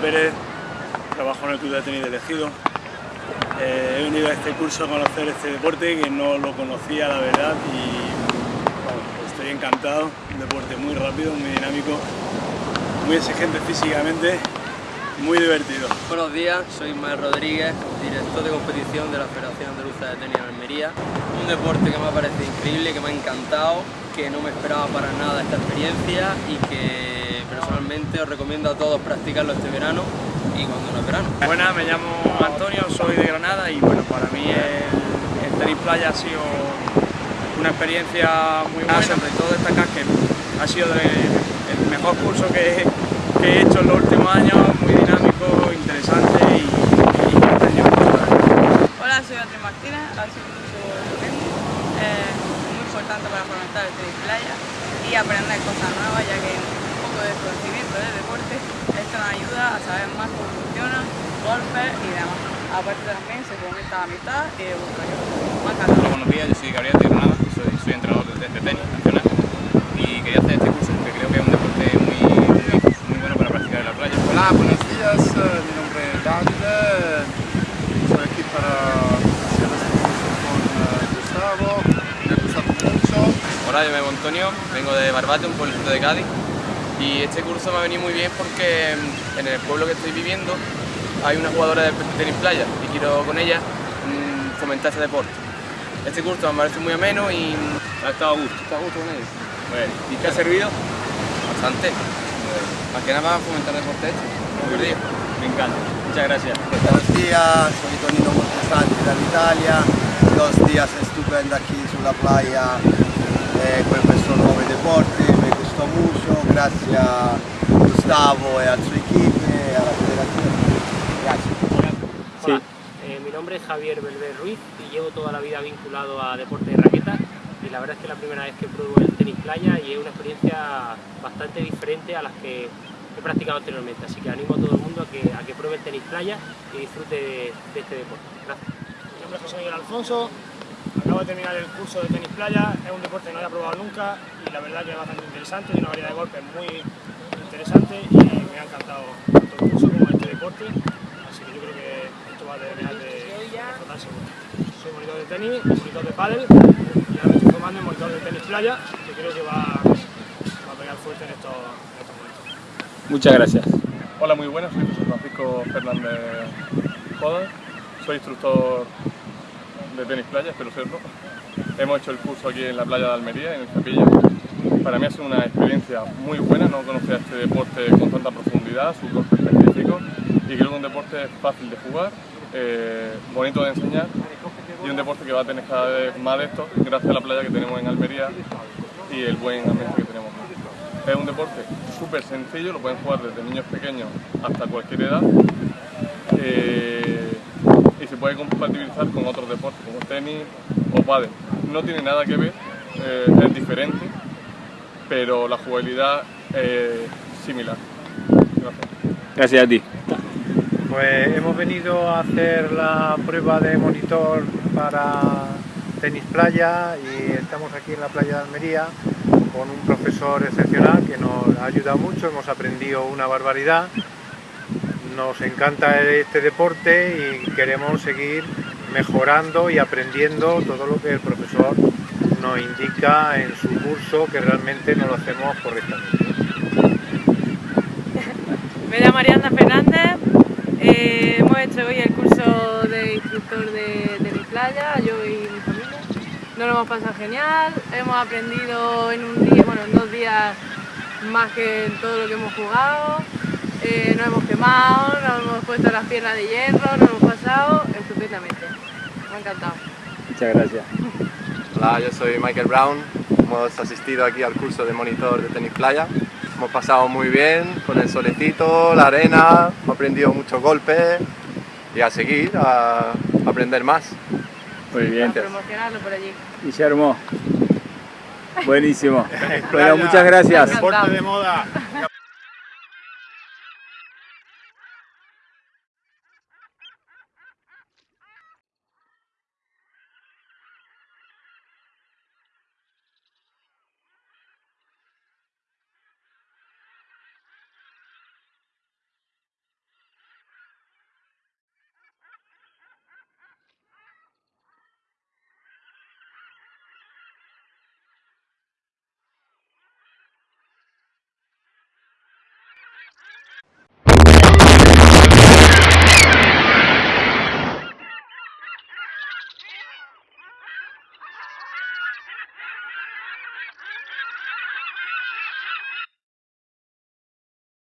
Pérez, trabajo en el Club de Tenis de Elegido. Eh, he venido a este curso a conocer este deporte que no lo conocía la verdad y estoy encantado, un deporte muy rápido, muy dinámico, muy exigente físicamente, muy divertido. Buenos días, soy Ismael Rodríguez, director de competición de la Federación Andaluza de Tenis en Almería. Un deporte que me ha parecido increíble, que me ha encantado, que no me esperaba para nada esta experiencia y que personalmente os recomiendo a todos practicarlo este verano y cuando no es verano. Buenas, me llamo Antonio, soy de Granada y bueno, para mí el, tenis playa ha sido una experiencia muy buena, sobre todo destacar que ha sido el mejor curso que, que he hecho en los últimos años, muy dinámico, interesante y, y Hola, soy Beatriz Martínez, ha sido un curso eh, muy importante para fomentar el tenis playa y aprender cosas nuevas, ya que de conocimiento del deporte, esto nos ayuda a saber más cómo funciona, golpes y demás. Aparte también se fomenta la amistad y el. Hola, buenos días, yo soy Gabriel de Granada, soy, soy entrenador de, de tenis nacional y quería hacer este curso porque creo que es un deporte muy, muy, muy bueno para practicar en la playa. Hola, buenos días, eh, mi nombre es David, soy aquí para hacer este curso con uh, Gustavo, me ha gustado mucho. Hola, yo me llamo Antonio, vengo de Barbate, un pueblito de Cádiz y este curso me ha venido muy bien porque en el pueblo que estoy viviendo hay una jugadora de tenis playa y quiero con ella mm, fomentar ese deporte. Este curso me parece muy ameno y ha estado a gusto. ¿Está a gusto con ella? Bueno, ¿y te ha servido? Bastante. Más que nada para fomentar el deporte este. Muy Me encanta. Muchas gracias. Buenos días, soy Tonino Montesanti dall'Italia. Dos días estupendo aquí sulla playa eh, con questo nuovo deporte, me gustó gracias a Gustavo y a su equipo y a la federación. Gracias. Hola, eh, mi nombre es Javier Belver Ruiz y llevo toda la vida vinculado a deporte de raqueta y la verdad es que es la primera vez que pruebo el tenis playa y es una experiencia bastante diferente a las que he practicado anteriormente, así que animo a todo el mundo a que, a que pruebe el tenis playa y disfrute de, de este deporte. Gracias. Mi nombre es José Miguel Alfonso, acabo de terminar el curso de tenis playa, es un deporte que no había probado nunca y la verdad que es bastante interesante, tiene una variedad de golpes muy interesante y me ha encantado tanto el curso como este deporte, así que yo creo que esto va a terminar de explotar seguro. Soy monitor de tenis, monitor de pádel y ahora me estoy formando en monitor de tenis playa, que creo que va, va a pegar fuerte en estos, en estos momentos. Muchas gracias. Hola, muy buenas, soy José Francisco Fernández Joda, soy instructor de tenis playa, espero serlo. Hemos hecho el curso aquí en la playa de Almería, en el Capilla. Para mí ha sido una experiencia muy buena, no conocía este deporte con tanta profundidad, sus golpes específicos, y creo que un deporte fácil de jugar, eh, bonito de enseñar, y un deporte que va a tener cada vez más de esto, gracias a la playa que tenemos en Almería y el buen ambiente que tenemos. Es un deporte súper sencillo, lo pueden jugar desde niños pequeños hasta cualquier edad. Eh, y se puede compatibilizar con otros deportes como tenis o pádel. No tiene nada que ver, eh, es diferente, pero la jugabilidad es similar. Gracias. Gracias a ti. Pues hemos venido a hacer la prueba de monitor para tenis playa y estamos aquí en la playa de Almería con un profesor excepcional que nos ha ayudado mucho, hemos aprendido una barbaridad nos encanta este deporte y queremos seguir mejorando y aprendiendo todo lo que el profesor nos indica en su curso, que realmente no lo hacemos correctamente. Me llamo Mariana Fernández, eh, hemos hecho hoy el curso de instructor de, mi playa, yo y mi familia. Nos lo hemos pasado genial, hemos aprendido en un día, bueno, en dos días más que en todo lo que hemos jugado. Eh, nos hemos quemado, nos hemos puesto las piernas de hierro, nos hemos pasado estupendamente. Me ha encantado. Muchas gracias. Hola, yo soy Michael Brown. Hemos asistido aquí al curso de monitor de tenis playa. Hemos pasado muy bien con el solecito, la arena, hemos aprendido muchos golpes y a seguir, a aprender más. Muy bien. A promocionarlo por allí. Guillermo. Buenísimo. bueno, muchas gracias. Deporte de moda.